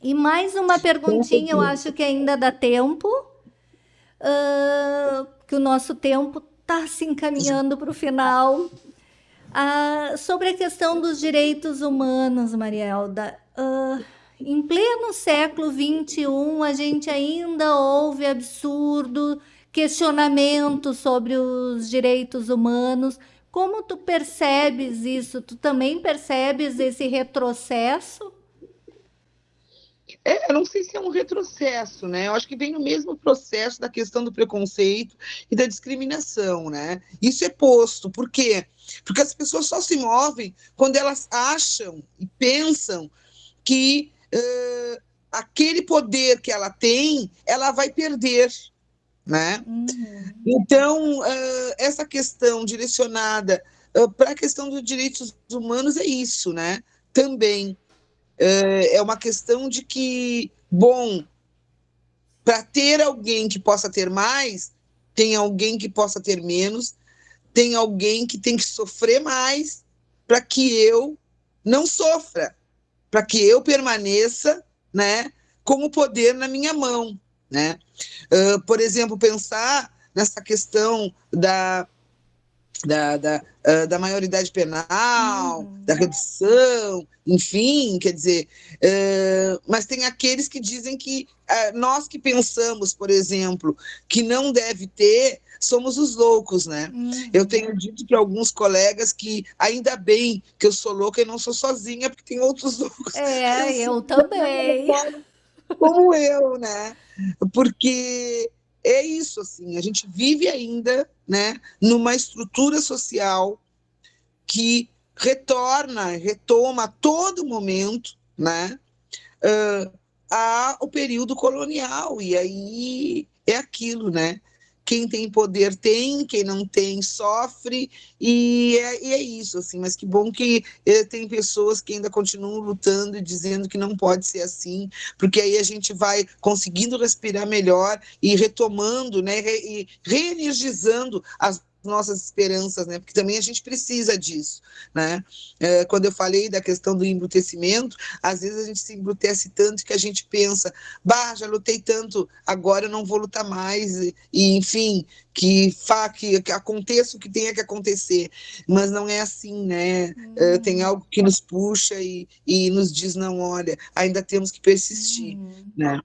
E mais uma perguntinha, eu acho que ainda dá tempo, uh, que o nosso tempo está se encaminhando para o final. Uh, sobre a questão dos direitos humanos, Marielda. Uh, em pleno século XXI, a gente ainda ouve absurdo questionamentos sobre os direitos humanos. Como tu percebes isso? Tu também percebes esse retrocesso? É, eu não sei se é um retrocesso, né? Eu acho que vem no mesmo processo da questão do preconceito e da discriminação, né? Isso é posto. Por quê? Porque as pessoas só se movem quando elas acham e pensam que uh, aquele poder que ela tem, ela vai perder, né? Uhum. Então, uh, essa questão direcionada uh, para a questão dos direitos humanos é isso, né? Também é uma questão de que, bom, para ter alguém que possa ter mais, tem alguém que possa ter menos, tem alguém que tem que sofrer mais para que eu não sofra, para que eu permaneça, né, com o poder na minha mão, né? Uh, por exemplo, pensar nessa questão da da, da, uh, da maioridade penal, uhum. da redução, enfim, quer dizer, uh, mas tem aqueles que dizem que uh, nós que pensamos, por exemplo, que não deve ter, somos os loucos, né? Uhum. Eu tenho dito para alguns colegas que ainda bem que eu sou louca e não sou sozinha, porque tem outros loucos. É, eu, eu também. Como eu, né? Porque é isso, assim, a gente vive ainda, né, numa estrutura social que retorna, retoma a todo momento, né, uh, a, o período colonial, e aí é aquilo, né, quem tem poder tem, quem não tem sofre, e é, e é isso, assim, mas que bom que eh, tem pessoas que ainda continuam lutando e dizendo que não pode ser assim, porque aí a gente vai conseguindo respirar melhor e retomando, né, e reenergizando as nossas esperanças, né? Porque também a gente precisa disso, né? É, quando eu falei da questão do embrutecimento, às vezes a gente se embrutece tanto que a gente pensa, bah, já lutei tanto, agora eu não vou lutar mais, e, e enfim, que, fa, que, que aconteça o que tenha que acontecer, mas não é assim, né? É, tem algo que nos puxa e, e nos diz, não, olha, ainda temos que persistir, uhum. né?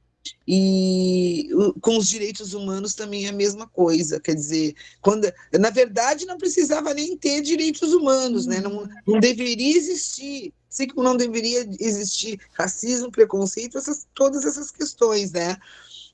E com os direitos humanos também é a mesma coisa, quer dizer, quando, na verdade não precisava nem ter direitos humanos, né? não, não deveria existir, assim como não deveria existir racismo, preconceito, essas, todas essas questões, né?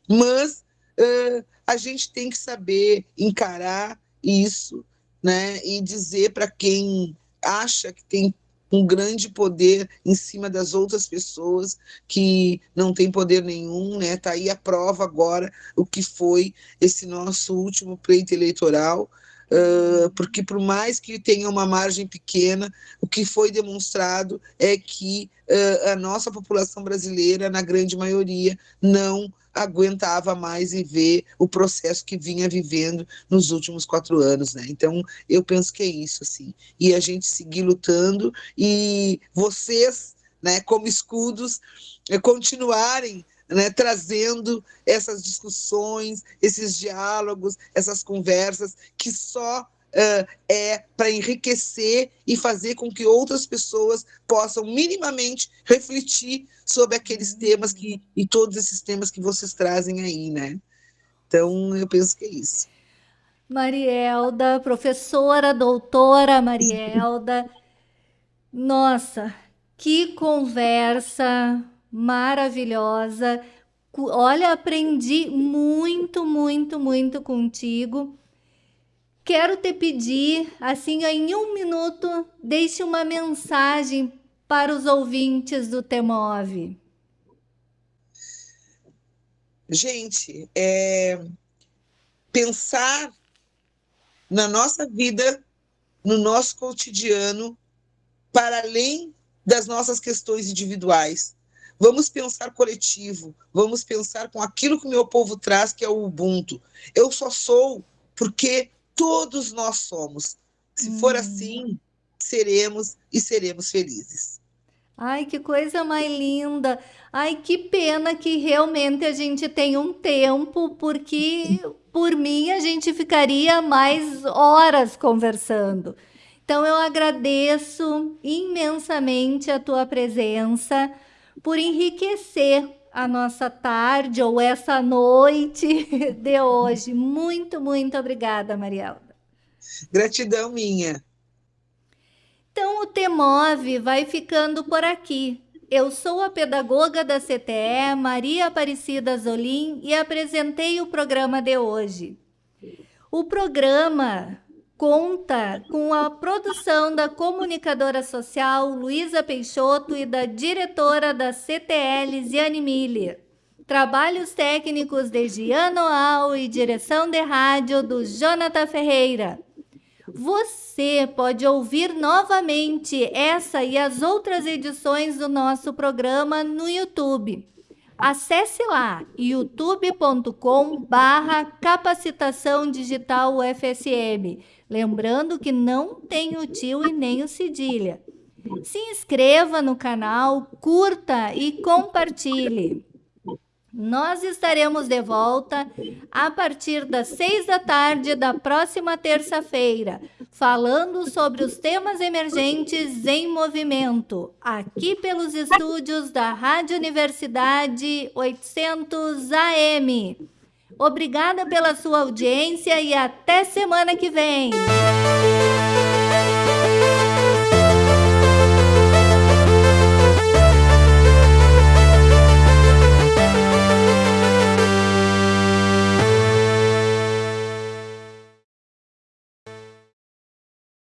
Mas uh, a gente tem que saber encarar isso, né? E dizer para quem acha que tem um grande poder em cima das outras pessoas que não tem poder nenhum, né? Tá aí a prova agora o que foi esse nosso último pleito eleitoral, uh, porque por mais que tenha uma margem pequena, o que foi demonstrado é que uh, a nossa população brasileira, na grande maioria, não aguentava mais e ver o processo que vinha vivendo nos últimos quatro anos, né? Então, eu penso que é isso, assim. E a gente seguir lutando e vocês, né, como escudos, eh, continuarem né, trazendo essas discussões, esses diálogos, essas conversas que só uh, é para enriquecer e fazer com que outras pessoas possam minimamente refletir sobre aqueles uhum. temas que, e todos esses temas que vocês trazem aí, né? Então, eu penso que é isso. Marielda, professora, doutora Marielda, nossa, que conversa maravilhosa. Olha, aprendi muito, muito, muito contigo. Quero te pedir, assim, em um minuto, deixe uma mensagem para os ouvintes do Temove. Gente, é, pensar na nossa vida, no nosso cotidiano, para além das nossas questões individuais. Vamos pensar coletivo, vamos pensar com aquilo que o meu povo traz, que é o Ubuntu. Eu só sou porque todos nós somos. Se hum. for assim, seremos e seremos felizes. Ai, que coisa mais linda. Ai, que pena que realmente a gente tem um tempo, porque por mim a gente ficaria mais horas conversando. Então eu agradeço imensamente a tua presença por enriquecer a nossa tarde ou essa noite de hoje. Muito, muito obrigada, Marielda. Gratidão minha. Então, o Temove vai ficando por aqui. Eu sou a pedagoga da CTE, Maria Aparecida Zolim, e apresentei o programa de hoje. O programa conta com a produção da comunicadora social Luísa Peixoto e da diretora da CTL, Ziane Miller. Trabalhos técnicos de Gian Noal e direção de rádio do Jonathan Ferreira. Você pode ouvir novamente essa e as outras edições do nosso programa no YouTube. Acesse lá youtube.com barra capacitação digital UFSM. Lembrando que não tem o tio e nem o cedilha. Se inscreva no canal, curta e compartilhe. Nós estaremos de volta a partir das seis da tarde da próxima terça-feira, falando sobre os temas emergentes em movimento, aqui pelos estúdios da Rádio Universidade 800 AM. Obrigada pela sua audiência e até semana que vem!